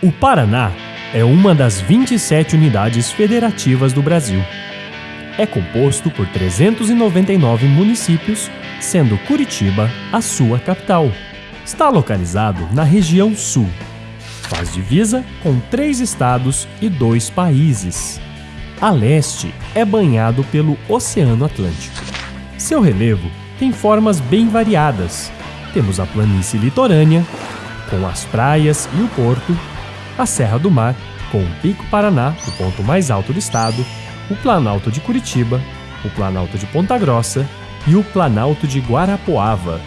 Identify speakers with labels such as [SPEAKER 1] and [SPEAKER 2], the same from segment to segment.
[SPEAKER 1] O Paraná é uma das 27 unidades federativas do Brasil. É composto por 399 municípios, sendo Curitiba a sua capital. Está localizado na região sul. Faz divisa com três estados e dois países. A leste é banhado pelo Oceano Atlântico. Seu relevo tem formas bem variadas. Temos a planície litorânea, com as praias e o porto, a Serra do Mar, com o Pico Paraná, o ponto mais alto do estado, o Planalto de Curitiba, o Planalto de Ponta Grossa e o Planalto de Guarapuava.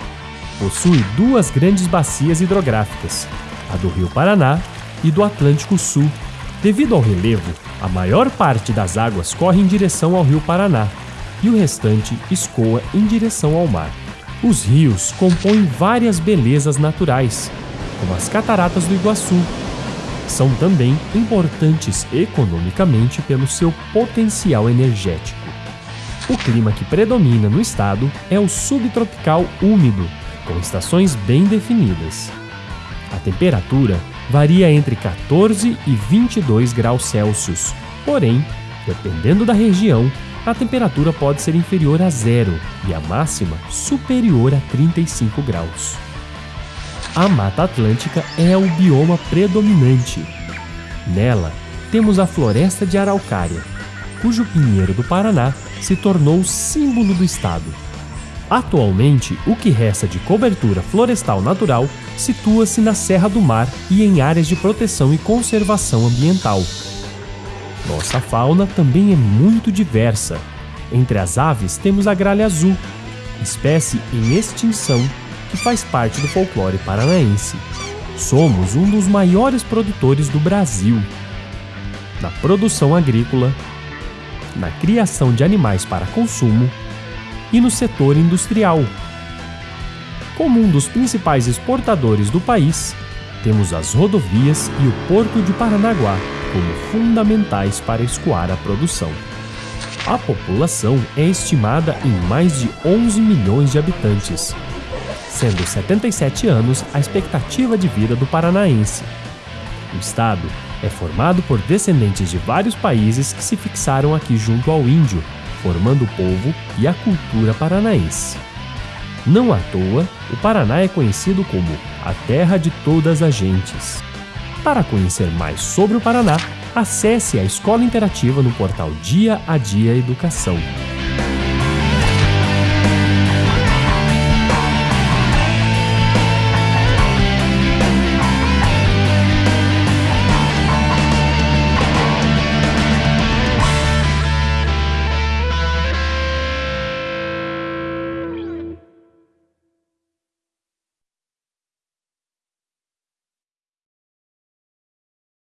[SPEAKER 1] Possui duas grandes bacias hidrográficas, a do Rio Paraná e do Atlântico Sul. Devido ao relevo, a maior parte das águas corre em direção ao Rio Paraná e o restante escoa em direção ao mar. Os rios compõem várias belezas naturais, como as cataratas do Iguaçu, são também importantes economicamente pelo seu potencial energético. O clima que predomina no estado é o subtropical úmido, com estações bem definidas. A temperatura varia entre 14 e 22 graus Celsius, porém, dependendo da região, a temperatura pode ser inferior a zero e a máxima superior a 35 graus. A Mata Atlântica é o bioma predominante. Nela, temos a floresta de araucária, cujo pinheiro do Paraná se tornou símbolo do estado. Atualmente, o que resta de cobertura florestal natural situa-se na Serra do Mar e em áreas de proteção e conservação ambiental. Nossa fauna também é muito diversa. Entre as aves temos a gralha azul, espécie em extinção que faz parte do folclore paranaense. Somos um dos maiores produtores do Brasil. Na produção agrícola, na criação de animais para consumo e no setor industrial. Como um dos principais exportadores do país, temos as rodovias e o Porto de Paranaguá como fundamentais para escoar a produção. A população é estimada em mais de 11 milhões de habitantes, sendo 77 anos a expectativa de vida do paranaense. O estado é formado por descendentes de vários países que se fixaram aqui junto ao índio, formando o povo e a cultura paranaense. Não à toa, o Paraná é conhecido como a terra de todas as gentes. Para conhecer mais sobre o Paraná, acesse a Escola Interativa no portal Dia a Dia Educação.